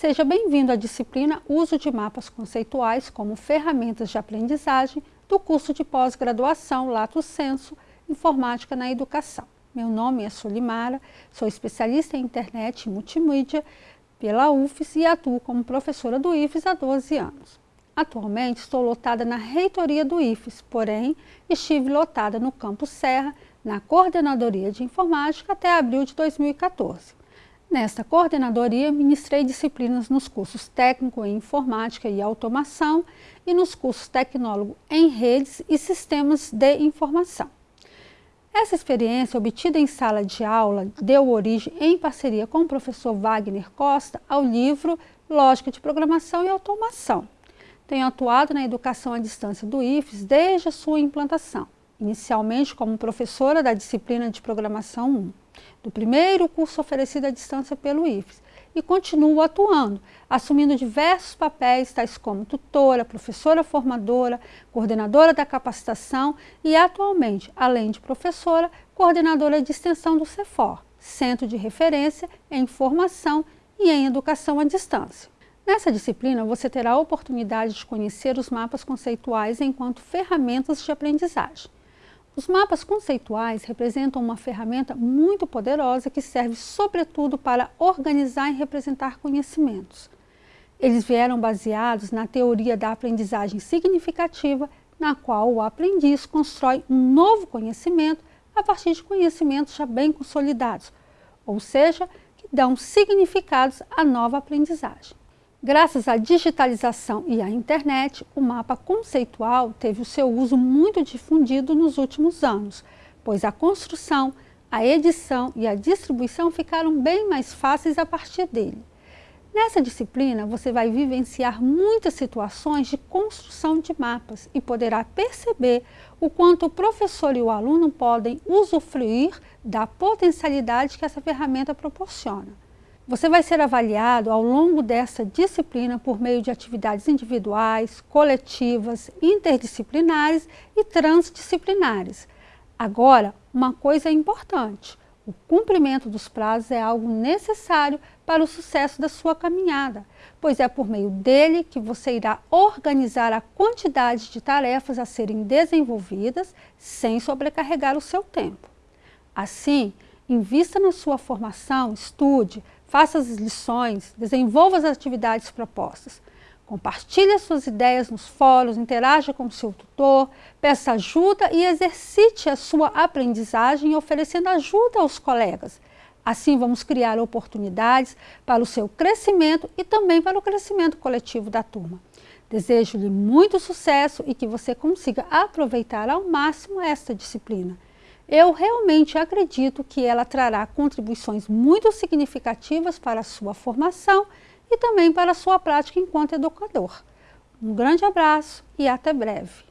Seja bem-vindo à disciplina Uso de Mapas Conceituais como Ferramentas de Aprendizagem do curso de pós-graduação Lato Senso Informática na Educação. Meu nome é Solimara, sou especialista em internet e multimídia pela UFES e atuo como professora do IFES há 12 anos. Atualmente estou lotada na reitoria do IFES, porém estive lotada no Campus Serra, na Coordenadoria de Informática até abril de 2014. Nesta coordenadoria, ministrei disciplinas nos cursos técnico em informática e automação e nos cursos tecnólogo em redes e sistemas de informação. Essa experiência, obtida em sala de aula, deu origem, em parceria com o professor Wagner Costa, ao livro Lógica de Programação e Automação. Tenho atuado na educação à distância do IFES desde a sua implantação, inicialmente como professora da disciplina de Programação 1 do primeiro curso oferecido à distância pelo IFES e continuo atuando, assumindo diversos papéis, tais como tutora, professora formadora, coordenadora da capacitação e, atualmente, além de professora, coordenadora de extensão do CEFOR, Centro de Referência em Formação e em Educação à Distância. Nessa disciplina, você terá a oportunidade de conhecer os mapas conceituais enquanto ferramentas de aprendizagem. Os mapas conceituais representam uma ferramenta muito poderosa que serve sobretudo para organizar e representar conhecimentos. Eles vieram baseados na teoria da aprendizagem significativa, na qual o aprendiz constrói um novo conhecimento a partir de conhecimentos já bem consolidados, ou seja, que dão significados à nova aprendizagem. Graças à digitalização e à internet, o mapa conceitual teve o seu uso muito difundido nos últimos anos, pois a construção, a edição e a distribuição ficaram bem mais fáceis a partir dele. Nessa disciplina, você vai vivenciar muitas situações de construção de mapas e poderá perceber o quanto o professor e o aluno podem usufruir da potencialidade que essa ferramenta proporciona. Você vai ser avaliado ao longo dessa disciplina por meio de atividades individuais, coletivas, interdisciplinares e transdisciplinares. Agora, uma coisa é importante, o cumprimento dos prazos é algo necessário para o sucesso da sua caminhada, pois é por meio dele que você irá organizar a quantidade de tarefas a serem desenvolvidas sem sobrecarregar o seu tempo. Assim, invista na sua formação, estude, faça as lições, desenvolva as atividades propostas. Compartilhe as suas ideias nos fóruns, interaja com o seu tutor, peça ajuda e exercite a sua aprendizagem oferecendo ajuda aos colegas. Assim vamos criar oportunidades para o seu crescimento e também para o crescimento coletivo da turma. Desejo-lhe muito sucesso e que você consiga aproveitar ao máximo esta disciplina eu realmente acredito que ela trará contribuições muito significativas para a sua formação e também para a sua prática enquanto educador. Um grande abraço e até breve.